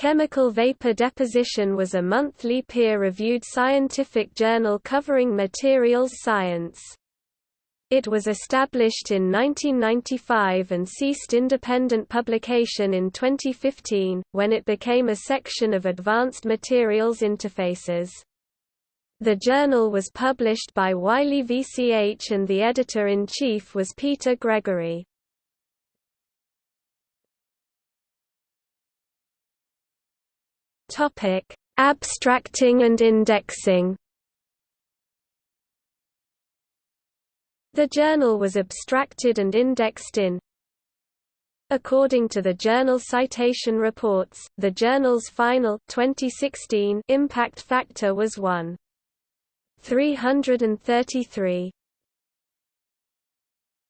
Chemical Vapor Deposition was a monthly peer-reviewed scientific journal covering materials science. It was established in 1995 and ceased independent publication in 2015, when it became a section of Advanced Materials Interfaces. The journal was published by Wiley VCH and the editor-in-chief was Peter Gregory. Abstracting and indexing The journal was abstracted and indexed in According to the Journal Citation Reports, the journal's final 2016 impact factor was 1. 333.